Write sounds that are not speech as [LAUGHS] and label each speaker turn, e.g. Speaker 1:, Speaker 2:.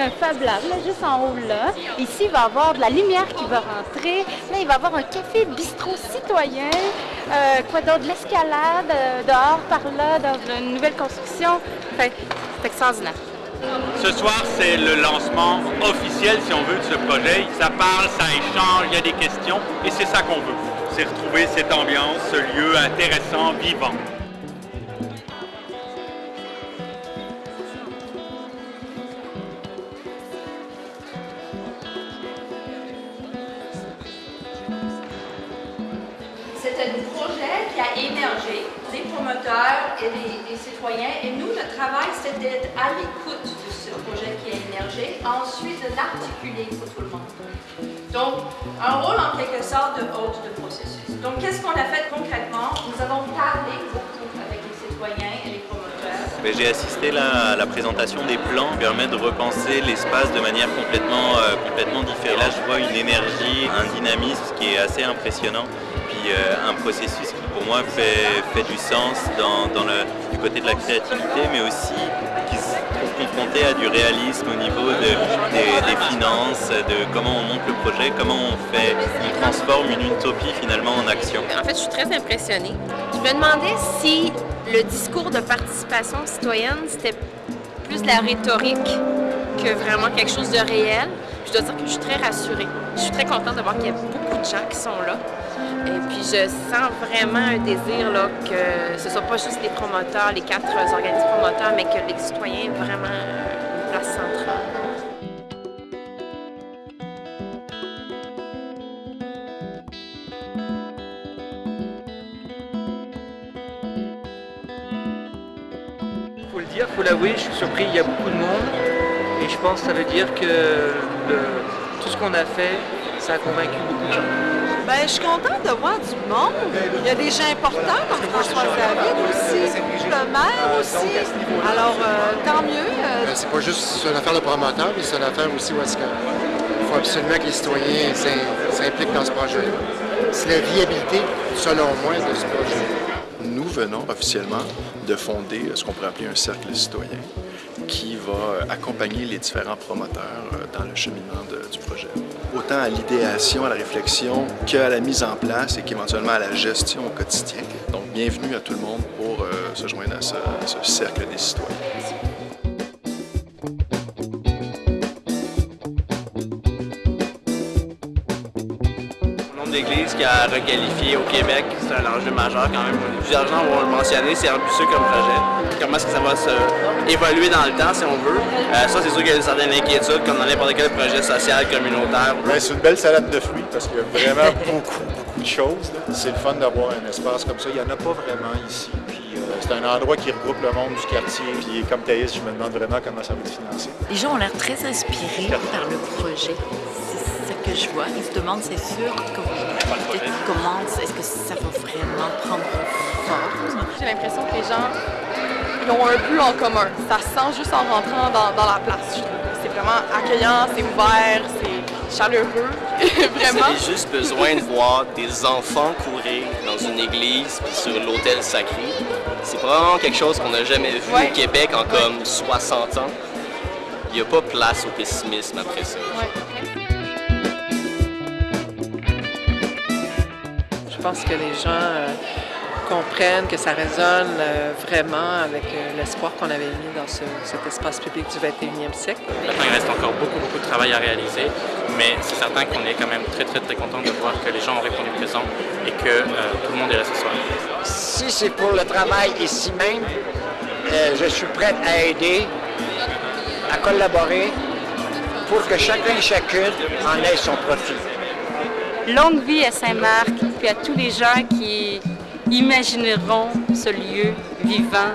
Speaker 1: a un Fab Lab, là, juste en haut là. Ici, il va y avoir de la lumière qui va rentrer. Là, il va y avoir un café bistrot citoyen. Euh, quoi d'autre? De l'escalade euh, dehors, par là, dans une nouvelle construction. Fait, c'est extraordinaire.
Speaker 2: Ce soir, c'est le lancement officiel, si on veut, de ce projet. Ça parle, ça échange, il y a des questions, et c'est ça qu'on veut. C'est retrouver cette ambiance, ce lieu intéressant, vivant.
Speaker 3: Un projet qui a émergé des promoteurs et des, citoyens. Et nous, notre travail, c'est d'être à l'écoute de ce projet qui a émergé, ensuite de l'articuler pour tout le monde. Donc, un rôle en quelque sorte de hôte de processus. Donc, qu'est-ce qu'on a fait concrètement? Nous avons parlé beaucoup avec les citoyens et les promoteurs.
Speaker 4: J'ai assisté à la présentation des plans qui permet de repenser l'espace de manière complètement, euh, complètement différente. Là, je vois une énergie, un dynamisme qui est assez impressionnant, un processus qui pour moi fait, du sens dans, le, du côté de la créativité, mais aussi qui se confronté à du réalisme au niveau de, des, des finances, de comment on monte le projet, comment on fait, on transforme une utopie finalement en action.
Speaker 5: En fait, je suis très impressionnée. Je me demandais si le discours de participation citoyenne, c'était plus de la rhétorique que vraiment quelque chose de réel. Je dois dire que je suis très rassurée. Je suis très contente de voir qu'il y a beaucoup de gens qui sont là. Et puis je sens vraiment un désir là, que ce ne soit pas juste les promoteurs, les quatre organismes promoteurs, mais que les citoyens aient vraiment une place centrale.
Speaker 6: faut le dire, faut l'avouer, je suis surpris, il y a beaucoup de monde. Et je pense que ça veut dire que tout ce qu'on a fait, ça a convaincu beaucoup de gens.
Speaker 7: Ben, je suis contente de voir du monde. Il y a des gens importants comme François David aussi, le maire aussi. Alors, euh, tant mieux. euh,
Speaker 8: Euh, C'est pas juste une affaire de promoteur, mais c'est une affaire aussi où est-ce que il faut absolument que les citoyens s'im- s'impliquent dans ce projet-là. C'est la viabilité, selon moi, de ce projet.
Speaker 9: Nous venons officiellement de fonder ce qu'on pourrait appeler un cercle citoyen qui va euh, accompagner les différents promoteurs euh, dans le cheminement du projet. Autant à l'idéation, à la réflexion, qu'à la mise en place et qu'éventuellement à la gestion au quotidien. Donc, bienvenue à tout le monde pour euh, se joindre à ce cercle des citoyens.
Speaker 10: D'églises qui a requalifié au Québec, c'est un enjeu majeur quand même. Plusieurs gens vont le mentionner, c'est ambitieux comme projet. Comment est-ce que ça va se évoluer dans le temps, si on veut? Euh, ça, c'est sûr qu'il y a certaines inquiétudes, comme dans n'importe quel projet social, communautaire.
Speaker 11: Ben, c'est une belle salade de fruits parce qu'il y a vraiment [LAUGHS] beaucoup, beaucoup de choses. C'est le fun d'avoir un espace comme ça. Il n'y en a pas vraiment ici. Puis, euh, c'est un endroit qui regroupe le monde du quartier. Puis comme Thaïs, je me demande vraiment comment ça va être financé.
Speaker 12: Les gens ont l'air très inspirés par le projet. Que je vois. Ils se demandent, c'est sûr, comment, peut-être comment, est-ce que ça va vraiment prendre forme?
Speaker 13: J'ai l'impression que les gens ils ont un but en commun. Ça se sent juste en rentrant dans, dans la place, je trouve. C'est vraiment accueillement, c'est ouvert, c'est chaleureux. [LAUGHS] vraiment.
Speaker 10: Vous avez juste besoin de voir des enfants courir dans une église puis sur l'autel sacré. C'est probablement quelque chose qu'on n'a jamais vu
Speaker 13: Ouais.
Speaker 10: au Québec en comme 60 ans. Il n'y a pas place au pessimisme après ça.
Speaker 6: Pense que les gens euh, comprennent que ça résonne euh, vraiment avec euh, l'espoir qu'on avait mis dans ce- cet espace public du 21e siècle.
Speaker 14: Maintenant, il reste encore beaucoup, beaucoup de travail à réaliser, mais c'est certain qu'on est quand même très, très, très content de voir que les gens ont répondu présent et que euh, tout le monde est là ce soir.
Speaker 15: Si c'est pour le travail ici même, euh, je suis prête à aider, à collaborer pour que chacun et chacune en ait son profit.
Speaker 1: Longue vie à Saint-Marc, puis à tous les gens qui imagineront ce lieu vivant